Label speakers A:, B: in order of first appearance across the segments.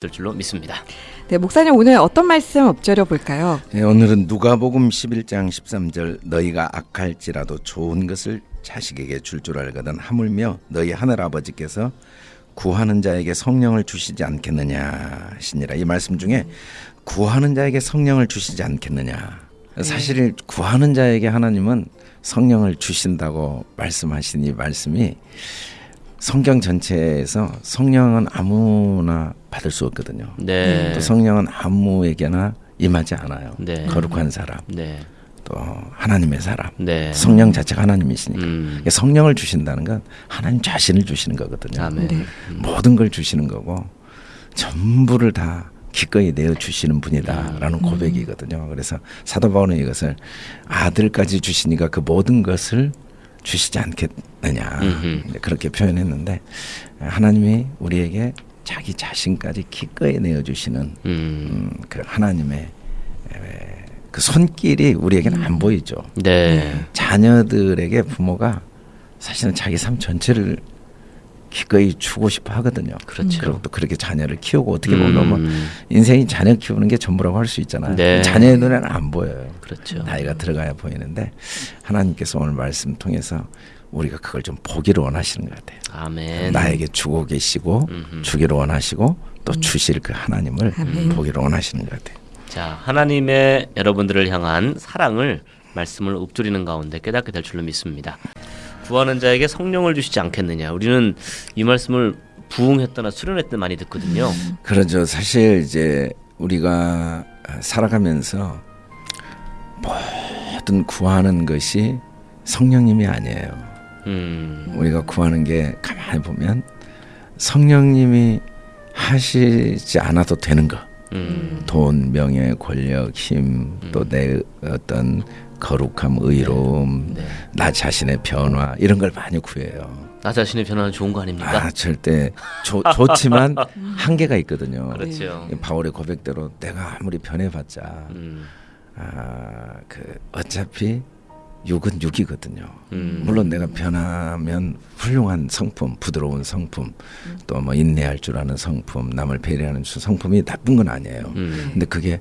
A: 될 줄로 믿습니다.
B: 네, 목사님 오늘 어떤 말씀 엎드려 볼까요?
C: 네, 오늘은 누가복음 11장 13절 너희가 악할지라도 좋은 것을 자식에게 줄 줄 알거든 하물며 너희 하늘 아버지께서 구하는 자에게 성령을 주시지 않겠느냐 하시니라 이 말씀 중에 구하는 자에게 성령을 주시지 않겠느냐 사실 구하는 자에게 하나님은 성령을 주신다고 말씀하신 이 말씀이 성경 전체에서 성령은 아무나 받을 수 없거든요.
A: 네.
C: 또 성령은 아무에게나 임하지 않아요.
A: 네.
C: 거룩한 사람,
A: 네.
C: 또 하나님의 사람.
A: 네.
C: 성령 자체가 하나님이시니까.
A: 음.
C: 그러니까 성령을 주신다는 건 하나님 자신을 주시는 거거든요.
A: 아멘.
B: 네.
C: 모든 걸 주시는 거고 전부를 다 기꺼이 내어 주시는 분이다라는
A: 음.
C: 고백이거든요. 그래서 사도 바울은 이것을 아들까지 주시니까 그 모든 것을 주시지 않겠느냐
A: 음흠.
C: 그렇게 표현했는데 하나님이 우리에게 자기 자신까지 기꺼이 내어 주시는
A: 음.
C: 음, 그 하나님의 에, 그 손길이 우리에게는 안 보이죠.
A: 네.
C: 자녀들에게 부모가 사실은 자기 삶 전체를 기꺼이 주고 싶어 하거든요.
A: 그렇죠.
C: 그리고 또 그렇게 자녀를 키우고 어떻게
A: 음.
C: 보면 인생이 자녀 키우는 게 전부라고 할 수 있잖아요.
A: 네.
C: 자녀의 눈에는 안 보여요.
A: 그렇죠.
C: 나이가 들어가야 보이는데 하나님께서 오늘 말씀 통해서 우리가 그걸 좀 보기를 원하시는 것 같아요.
A: 아멘.
C: 나에게 주고 계시고
A: 음흠.
C: 주기를 원하시고 또 주실 그 하나님을
B: 아멘.
C: 보기를 원하시는 것 같아요.
A: 자, 하나님의 여러분들을 향한 사랑을 말씀을 읊조리는 가운데 깨닫게 될 줄로 믿습니다. 구하는 자에게 성령을 주시지 않겠느냐. 우리는 이 말씀을 부응했거나 수련했던 많이 듣거든요.
C: 그러죠. 사실 이제 우리가 살아가면서 모든 구하는 것이 성령님이 아니에요.
A: 음.
C: 우리가 구하는 게 가만히 보면 성령님이 하시지 않아도 되는 거.
A: 음.
C: 돈, 명예, 권력, 힘, 또 내 어떤 거룩함, 의로움,
A: 네.
C: 나 자신의 변화 이런 걸 많이 구해요.
A: 나 자신의 변화는 좋은 거 아닙니까?
C: 아 절대 좋, 좋지만 한계가 있거든요.
A: 그렇죠.
C: 이 바울의 고백대로 내가 아무리 변해봤자
A: 음.
C: 아 그 어차피 육은 육이거든요.
A: 음.
C: 물론 내가 변하면 훌륭한 성품, 부드러운 성품, 또뭐 인내할 줄 아는 성품, 남을 배려하는 수- 성품이 나쁜 건 아니에요.
A: 음.
C: 근데 그게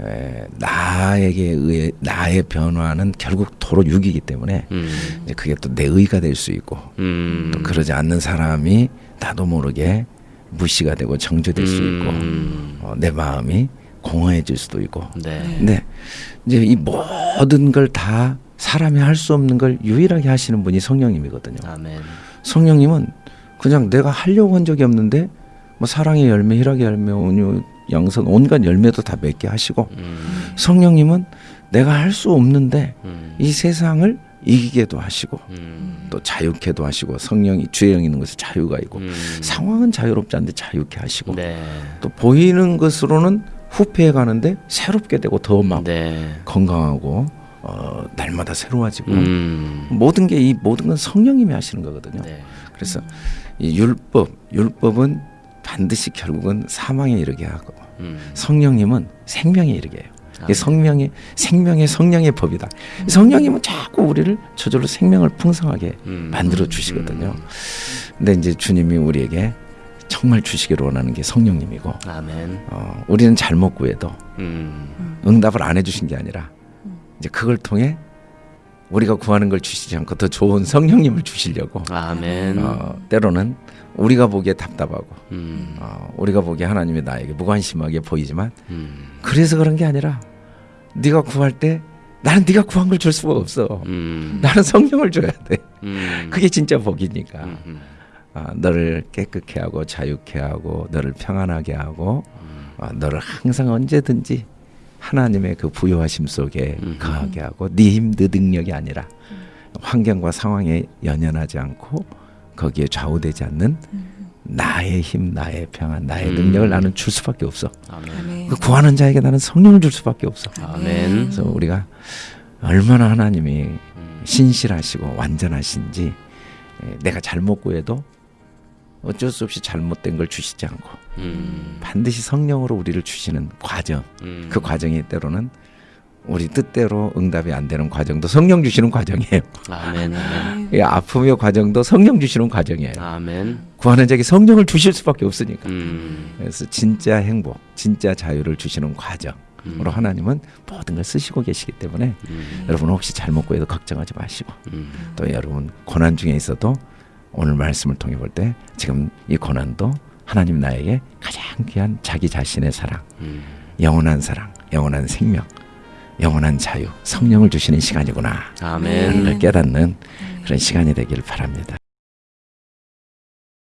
C: 에, 나에게 의해 나의 변화는 결국 도로 육이기 때문에
A: 음.
C: 이제 그게 또 내 의가 될 수 있고
A: 음.
C: 또 그러지 않는 사람이 나도 모르게 무시가 되고 정죄될 수 있고
A: 음.
C: 어, 내 마음이 공허해질 수도 있고
A: 네.
C: 근데 이제 이 모든 걸다 사람이 할 수 없는 걸 유일하게 하시는 분이 성령님이거든요.
A: 아멘.
C: 성령님은 그냥 내가 하려고 한 적이 없는데 뭐 사랑의 열매, 희락의 열매, 온유, 양선 온갖 열매도 다 맺게 하시고
A: 음.
C: 성령님은 내가 할 수 없는데
A: 음.
C: 이 세상을 이기게도 하시고
A: 음.
C: 또 자유케도 하시고 성령이 주에 있는 것에 자유가 있고
A: 음.
C: 상황은 자유롭지 않은데 자유케 하시고
A: 네.
C: 또 보이는 것으로는 후패해 가는데 새롭게 되고 더막
A: 네.
C: 건강하고 어, 날마다 새로워지고
A: 음.
C: 모든 게 이 모든 건 성령님이 하시는 거거든요.
A: 네.
C: 그래서 이 율법 율법은 반드시 결국은 사망에 이르게 하고
A: 음.
C: 성령님은 생명에 이르게 해요.
A: 아멘.
C: 이게 성명의 생명의 성령의 법이다. 성령님은 자꾸 우리를 저절로 생명을 풍성하게
A: 음.
C: 만들어 주시거든요.
A: 음.
C: 근데 이제 주님이 우리에게 정말 주시기를 원하는 게 성령님이고
A: 아멘.
C: 어, 우리는 잘못 구해도
A: 음.
C: 응답을 안 해주신 게 아니라 이제 그걸 통해 우리가 구하는 걸 주시지 않고 더 좋은 성령님을 주시려고
A: 아멘.
C: 어, 때로는 우리가 보기에 답답하고
A: 음.
C: 어, 우리가 보기에 하나님이 나에게 무관심하게 보이지만
A: 음.
C: 그래서 그런 게 아니라 네가 구할 때 나는 네가 구한 걸 줄 수가 없어.
A: 음.
C: 나는 성령을 줘야 돼.
A: 음.
C: 그게 진짜 복이니까.
A: 음. 음.
C: 아, 너를 깨끗게 하고 자유케 하고 너를 평안하게 하고
A: 음.
C: 아, 너를 항상 언제든지 하나님의 그 부여하심 속에
A: 음.
C: 거하게 하고 네 힘, 네 능력이 아니라 환경과 상황에 연연하지 않고 거기에 좌우되지 않는 나의 힘, 나의 평안, 나의
A: 음.
C: 능력을 나는 줄 수밖에 없어.
B: 아멘.
C: 그 구하는 자에게 나는 성령을 줄 수밖에 없어.
A: 아멘.
C: 그래서 우리가 얼마나 하나님이
A: 음.
C: 신실하시고 완전하신지 에, 내가 잘못 구해도 어쩔 수 없이 잘못된 걸 주시지 않고
A: 음.
C: 반드시 성령으로 우리를 주시는 과정
A: 음.
C: 그 과정이 때로는 우리 뜻대로 응답이 안 되는 과정도 성령 주시는 과정이에요.
A: 아멘. 아멘.
C: 이 아픔의 과정도 성령 주시는 과정이에요.
A: 아멘.
C: 구하는 자에게 성령을 주실 수밖에 없으니까.
A: 음.
C: 그래서 진짜 행복, 진짜 자유를 주시는 과정으로 하나님은 모든 걸 쓰시고 계시기 때문에
A: 음.
C: 여러분 혹시 잘못 구해도 걱정하지 마시고
A: 음.
C: 또 여러분 고난 중에 있어도 오늘 말씀을 통해 볼 때 지금 이 고난도 하나님 나에게 가장 귀한 자기 자신의 사랑,
A: 음.
C: 영원한 사랑, 영원한 생명, 영원한 자유, 성령을 주시는 시간이구나.
A: 아멘.
C: 를 깨닫는 그런 시간이 되길 바랍니다.